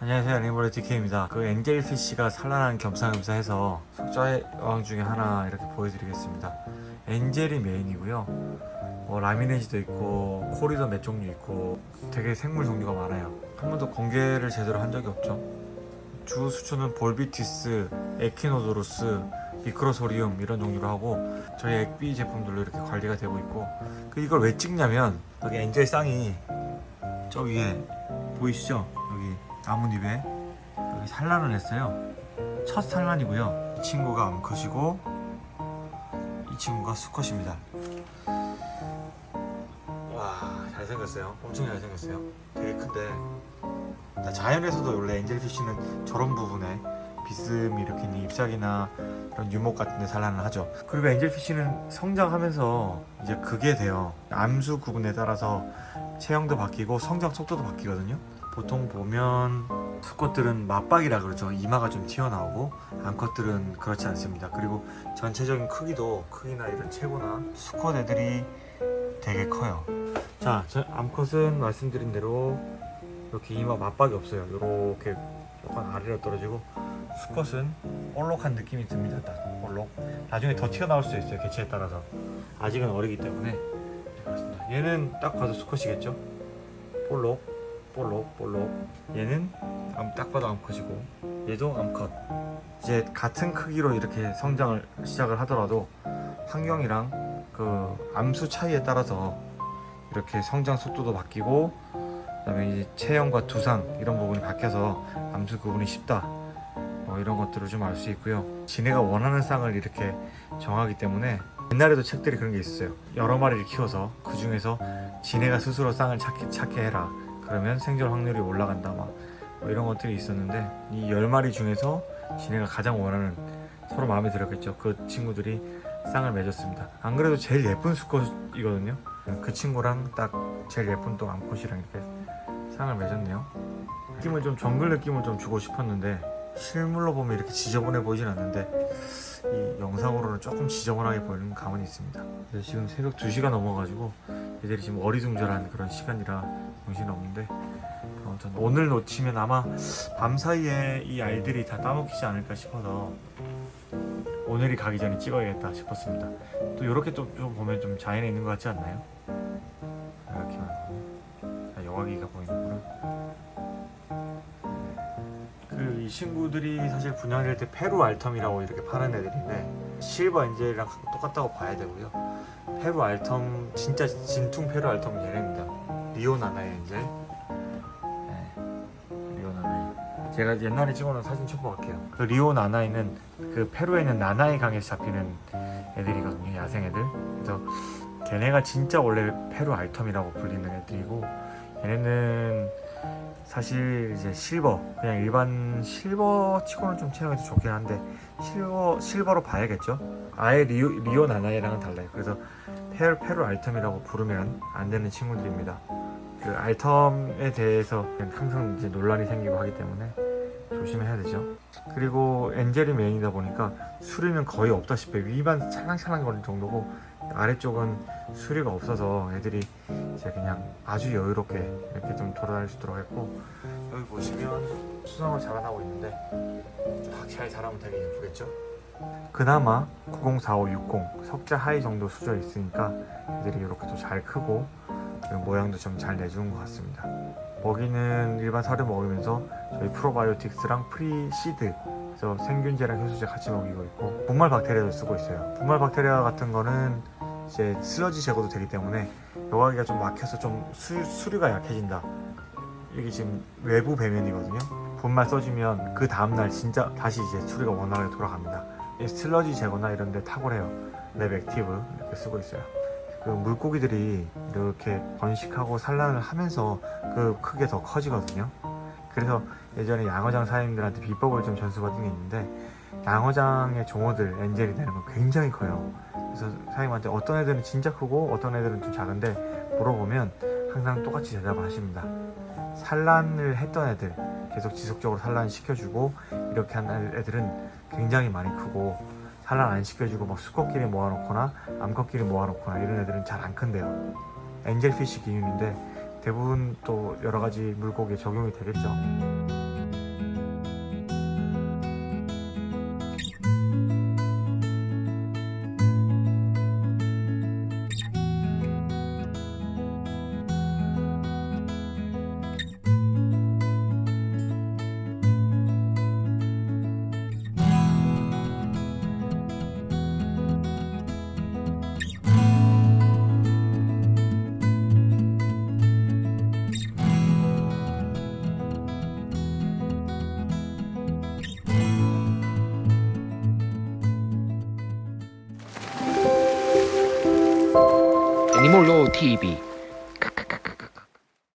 안녕하세요 레인보우 DK입니다. 그 엔젤피쉬가 산란한 겸사겸사해서 수초 어항 중에 하나 이렇게 보여드리겠습니다. angel이 main이고요. 어, 라미레지도 있고 코리도 몇 종류 있고 되게 생물 종류가 많아요. 한 번도 공개를 제대로 한 적이 없죠. 주 수초는 볼비티스, 에키노도루스 미크로소리움 이런 종류로 하고 저희 액비 제품들로 이렇게 관리가 되고 있고 그 이걸 왜 찍냐면 여기 angel 쌍이 저 위에 보이시죠? 여기 나뭇잎에 여기 산란을 했어요. 첫 산란이고요. 이 친구가 암컷이고 이 친구가 수컷입니다. 와 잘생겼어요. 엄청 잘생겼어요. 되게 큰데 나 자연에서도 원래 엔젤피쉬는 저런 부분에 비스듬히 이렇게 잎사귀나 이런 유목 같은 데 산란을 하죠. 그리고 엔젤피쉬는 성장하면서 이제 그게 돼요. 암수 구분에 따라서 체형도 바뀌고 성장 속도도 바뀌거든요. 보통 보면 수컷들은 맞박이라 그러죠. 이마가 좀 튀어나오고 암컷들은 그렇지 않습니다. 그리고 전체적인 크기도 크기나 이런 체구나 수컷 애들이 되게 커요. 자, 저 암컷은 말씀드린 대로 이렇게 이마 맞박이 없어요. 이렇게 약간 아래로 떨어지고 수컷은 볼록한 느낌이 듭니다. 딱 볼록. 나중에 더 튀어나올 수 있어요. 개체에 따라서. 아직은 어리기 때문에 네, 그렇습니다. 얘는 딱 봐도 수컷이겠죠. 볼록, 볼록, 볼록. 얘는 암- 딱 봐도 암컷이고 얘도 암컷. 이제 같은 크기로 이렇게 성장을 시작을 하더라도 환경이랑 그 암수 차이에 따라서 이렇게 성장 속도도 바뀌고 그 다음에 이제 체형과 두상 이런 부분이 바뀌어서 암수 구분이 쉽다 뭐 이런 것들을 좀 알 수 있고요. 지네가 원하는 쌍을 이렇게 정하기 때문에 옛날에도 책들이 그런 게 있었어요. 여러 마리를 키워서 그 중에서 지네가 스스로 쌍을 찾게, 찾게 해라. 그러면 생존 확률이 올라간다 막. 뭐 이런 것들이 있었는데 이 10마리 중에서 지네가 가장 원하는 서로 마음에 들었겠죠. 그 친구들이 쌍을 맺었습니다. 안 그래도 제일 예쁜 수컷이거든요. 그 친구랑 딱 제일 예쁜 또 암컷이랑 이렇게 쌍을 맺었네요. 느낌을 좀 정글 느낌을 좀 주고 싶었는데 실물로 보면 이렇게 지저분해 보이진 않는데 이 영상으로는 조금 지저분하게 보이는 감은 있습니다. 지금 새벽 2시가 넘어가지고 애들이 지금 어리둥절한 그런 시간이라 정신이 없는데 아무튼 오늘 놓치면 아마 밤 사이에 이 알들이 다 따먹히지 않을까 싶어서 오늘이 가기 전에 찍어야겠다 싶었습니다. 또 이렇게 또좀 보면 좀 자연에 있는 것 같지 않나요? 이렇게만 보면 아, 여과기가 보이는 이 친구들이 사실 분양될 때 페루 알텀이라고 이렇게 파는 애들인데 silver angel이랑 똑같다고 봐야 되고요. 페루 알텀 진짜 진퉁 페루 알텀은 얘네입니다. 리오나나이 angel. 네, 제가 옛날에 찍어놓은 사진 첨부할게요. 그 리오나나이는 그 페루에 있는 나나이 강에서 잡히는 애들이거든요 야생 애들. 그래서 걔네가 진짜 원래 페루 알텀이라고 불리는 애들이고 얘네는 사실 이제 실버 그냥 일반 실버 치고는 좀 체형이 더 좋긴 한데 실버 실버로 봐야겠죠? 아예 리오, 리오 나나이랑은 달라요. 그래서 페루, 페루 altum이라고 부르면 안 되는 친구들입니다. 그 altum에 대해서 그냥 항상 이제 논란이 생기고 하기 때문에 조심해야 되죠. 그리고 angel이 메인이다 보니까 수류는 거의 없다시피 위만 찰랑찰랑 거리는 정도고 아래쪽은 수류가 없어서 애들이 이제 그냥 아주 여유롭게 이렇게 좀 돌아다닐 수 있도록 했고 여기 보시면 수성을 자라나고 있는데 쫙잘 자라면 되게 예쁘겠죠? 그나마 904560 석자 high 정도 수조 있으니까 애들이 이렇게 또 잘 크고 그리고 모양도 좀 잘 내주는 것 같습니다 먹이는 일반 사료 먹으면서 저희 프로바이오틱스랑 프리시드 그래서 생균제랑 효소제 같이 먹이고 있고 분말 박테리아도 쓰고 있어요 분말 박테리아 같은 거는 이제 슬러지 제거도 되기 때문에 여과기가 좀 막혀서 좀 수, 수류가 약해진다. 이게 지금 외부 배면이거든요. 분말 써주면 그 다음날 진짜 다시 이제 수류가 원활하게 돌아갑니다. 이 슬러지 제거나 이런 데 탁월해요. 랩 액티브 이렇게 쓰고 있어요. 그 물고기들이 이렇게 번식하고 산란을 하면서 그 크게 더 커지거든요. 그래서 예전에 양어장 사장님들한테 비법을 좀 전수받은 게 있는데 양어장의 종어들 엔젤이 되는 건 굉장히 커요. 그래서 사장님한테 어떤 애들은 진짜 크고 어떤 애들은 좀 작은데 물어보면 항상 똑같이 대답을 하십니다. 산란을 했던 애들 계속 지속적으로 산란 시켜주고 이렇게 한 애들은 굉장히 많이 크고 산란 안 시켜주고 막 수컷끼리 모아놓거나 암컷끼리 모아놓거나 이런 애들은 잘 안 큰대요. 엔젤피쉬 기준인데 대부분 또 여러가지 물고기에 적용이 되겠죠 니몰로 TV